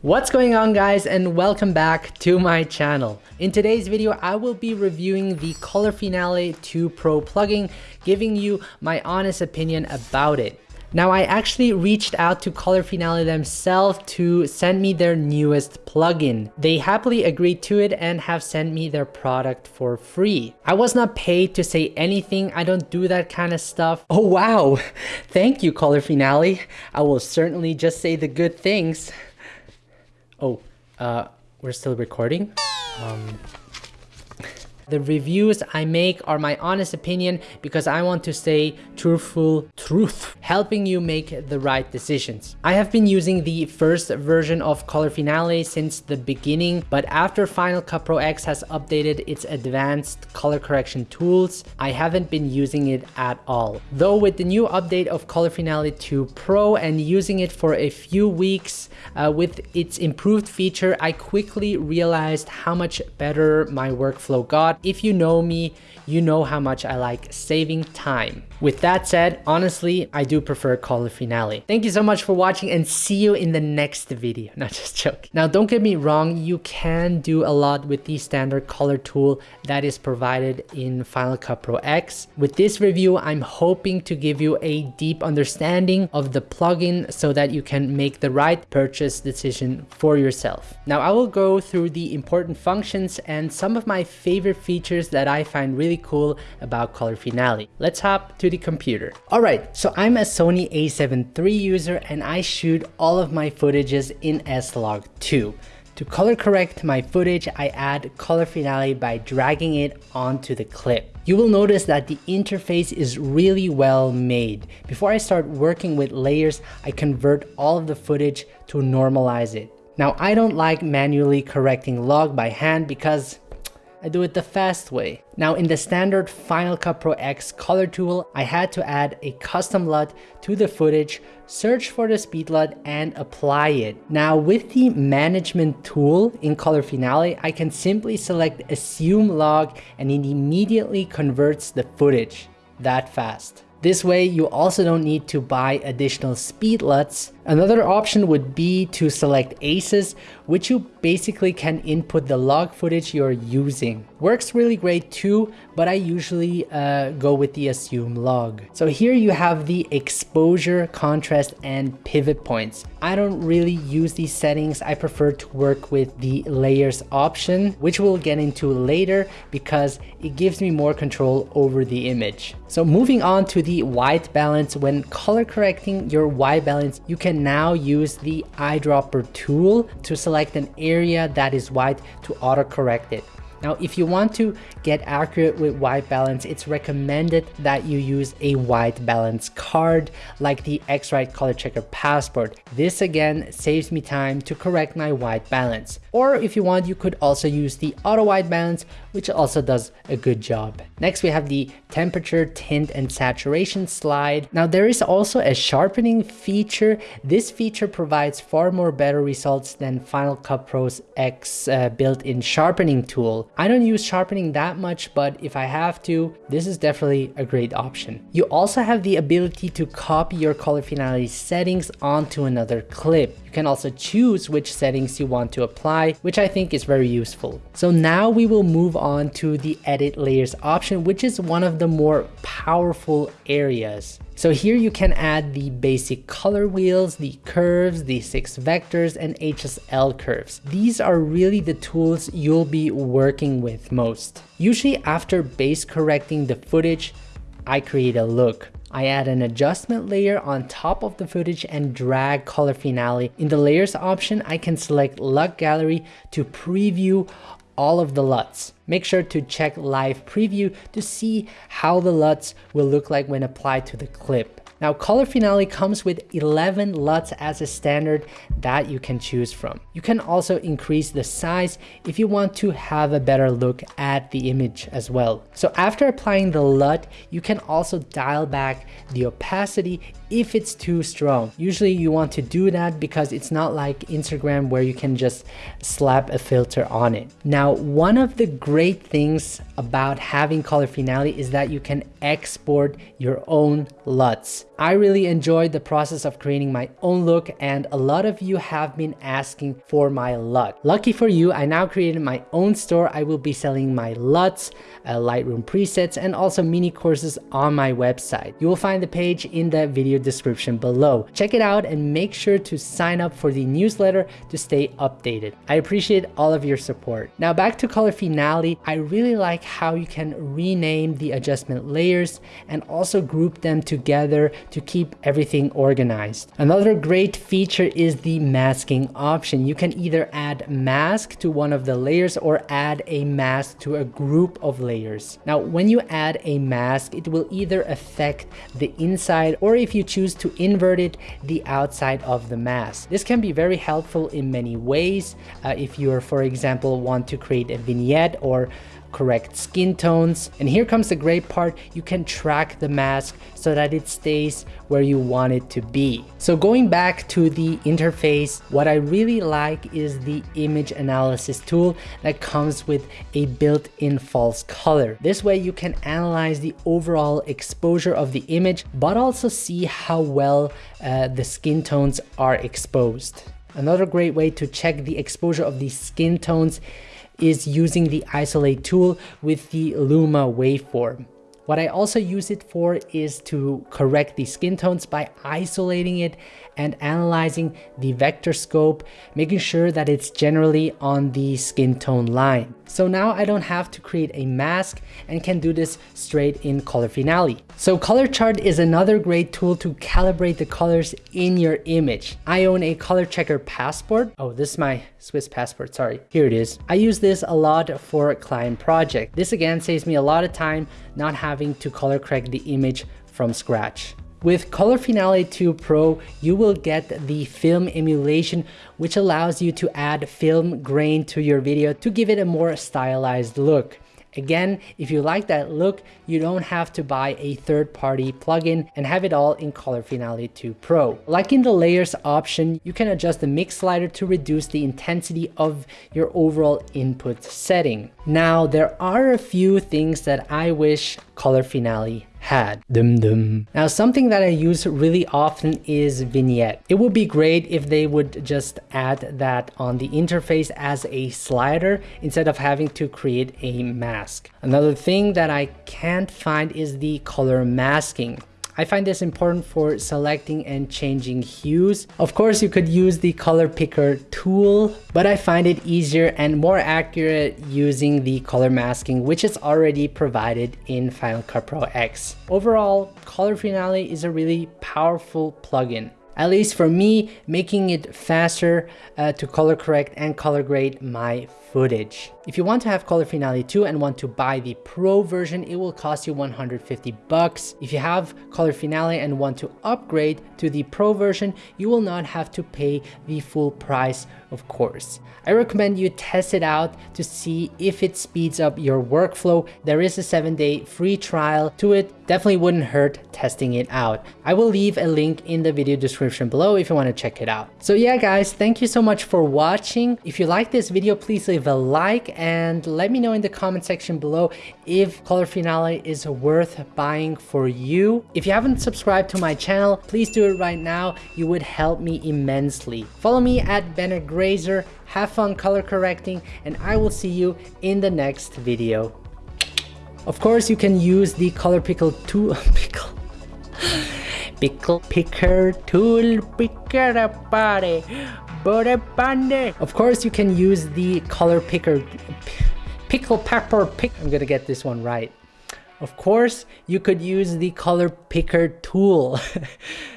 What's going on guys and welcome back to my channel. In today's video I will be reviewing the Color Finale 2 Pro plugin, giving you my honest opinion about it. Now I actually reached out to Color Finale themselves to send me their newest plugin. They happily agreed to it and have sent me their product for free. I was not paid to say anything, I don't do that kind of stuff. Oh wow, thank you Color Finale. I will certainly just say the good things. Oh, uh, we're still recording? Um, the reviews I make are my honest opinion because I want to say truthful truth, helping you make the right decisions. I have been using the first version of Color Finale since the beginning, but after Final Cut Pro X has updated its advanced color correction tools, I haven't been using it at all. Though with the new update of Color Finale 2 Pro and using it for a few weeks uh, with its improved feature, I quickly realized how much better my workflow got if you know me, you know how much I like saving time. With that said, honestly, I do prefer Color Finale. Thank you so much for watching and see you in the next video. Not just joking. Now, don't get me wrong, you can do a lot with the standard color tool that is provided in Final Cut Pro X. With this review, I'm hoping to give you a deep understanding of the plugin so that you can make the right purchase decision for yourself. Now, I will go through the important functions and some of my favorite features that I find really cool about Color Finale. Let's hop to the computer. Alright, so I'm a Sony a7 III user and I shoot all of my footages in S-Log2. To color correct my footage, I add Color Finale by dragging it onto the clip. You will notice that the interface is really well made. Before I start working with layers, I convert all of the footage to normalize it. Now, I don't like manually correcting log by hand because I do it the fast way. Now in the standard Final Cut Pro X color tool, I had to add a custom LUT to the footage, search for the speed LUT and apply it. Now with the management tool in Color Finale, I can simply select assume log and it immediately converts the footage that fast. This way, you also don't need to buy additional speed LUTs. Another option would be to select ACES, which you basically can input the log footage you're using. Works really great too, but I usually uh, go with the assume log. So here you have the exposure, contrast, and pivot points. I don't really use these settings. I prefer to work with the layers option, which we'll get into later because it gives me more control over the image. So moving on to the white balance, when color correcting your white balance, you can now use the eyedropper tool to select an area that is white to auto correct it. Now, if you want to get accurate with white balance, it's recommended that you use a white balance card like the X-Rite Color Checker Passport. This again saves me time to correct my white balance. Or if you want, you could also use the auto white balance, which also does a good job. Next, we have the temperature, tint, and saturation slide. Now, there is also a sharpening feature. This feature provides far more better results than Final Cut Pro's X uh, built-in sharpening tool. I don't use sharpening that much, but if I have to, this is definitely a great option. You also have the ability to copy your color finale settings onto another clip. You can also choose which settings you want to apply, which I think is very useful. So now we will move on to the edit layers option, which is one of the more powerful areas. So here you can add the basic color wheels, the curves, the six vectors, and HSL curves. These are really the tools you'll be working with most. Usually after base correcting the footage, I create a look. I add an adjustment layer on top of the footage and drag color finale. In the layers option, I can select LUT gallery to preview all of the LUTs. Make sure to check live preview to see how the LUTs will look like when applied to the clip. Now Color Finale comes with 11 LUTs as a standard that you can choose from. You can also increase the size if you want to have a better look at the image as well. So after applying the LUT, you can also dial back the opacity if it's too strong. Usually you want to do that because it's not like Instagram where you can just slap a filter on it. Now, one of the great things about having color finale is that you can export your own LUTs. I really enjoyed the process of creating my own look and a lot of you have been asking for my LUT. Lucky for you, I now created my own store. I will be selling my LUTs, uh, Lightroom presets, and also mini courses on my website. You will find the page in the video description below. Check it out and make sure to sign up for the newsletter to stay updated. I appreciate all of your support. Now back to Color Finale, I really like how you can rename the adjustment layers and also group them together to keep everything organized. Another great feature is the masking option. You can either add mask to one of the layers or add a mask to a group of layers. Now, when you add a mask, it will either affect the inside or if you choose to invert it, the outside of the mask. This can be very helpful in many ways. Uh, if you're, for example, want to create a vignette or correct skin tones. And here comes the great part, you can track the mask so that it stays where you want it to be. So going back to the interface, what I really like is the image analysis tool that comes with a built-in false color. This way you can analyze the overall exposure of the image, but also see how well uh, the skin tones are exposed. Another great way to check the exposure of the skin tones is using the isolate tool with the Luma waveform. What I also use it for is to correct the skin tones by isolating it and analyzing the vector scope, making sure that it's generally on the skin tone line. So now I don't have to create a mask and can do this straight in Color Finale. So Color Chart is another great tool to calibrate the colors in your image. I own a color checker passport. Oh, this is my Swiss passport, sorry. Here it is. I use this a lot for client project. This again saves me a lot of time not having to color correct the image from scratch. With Color Finale 2 Pro, you will get the film emulation, which allows you to add film grain to your video to give it a more stylized look. Again, if you like that look, you don't have to buy a third-party plugin and have it all in Color Finale 2 Pro. Like in the layers option, you can adjust the mix slider to reduce the intensity of your overall input setting. Now, there are a few things that I wish Color Finale had. Dum dum. Now something that I use really often is vignette. It would be great if they would just add that on the interface as a slider instead of having to create a mask. Another thing that I can't find is the color masking. I find this important for selecting and changing hues. Of course, you could use the color picker tool, but I find it easier and more accurate using the color masking, which is already provided in Final Cut Pro X. Overall, Color Finale is a really powerful plugin at least for me, making it faster uh, to color correct and color grade my footage. If you want to have Color Finale 2 and want to buy the Pro version, it will cost you 150 bucks. If you have Color Finale and want to upgrade to the Pro version, you will not have to pay the full price, of course. I recommend you test it out to see if it speeds up your workflow. There is a seven day free trial to it. Definitely wouldn't hurt testing it out. I will leave a link in the video description below if you want to check it out. So yeah, guys, thank you so much for watching. If you like this video, please leave a like and let me know in the comment section below if Color Finale is worth buying for you. If you haven't subscribed to my channel, please do it right now. You would help me immensely. Follow me at Bennett Grazer. Have fun color correcting and I will see you in the next video. Of course, you can use the color pickle tool. pickle. pickle picker tool picker body. Of course, you can use the color picker. Pickle pepper pick. I'm gonna get this one right. Of course, you could use the color picker tool.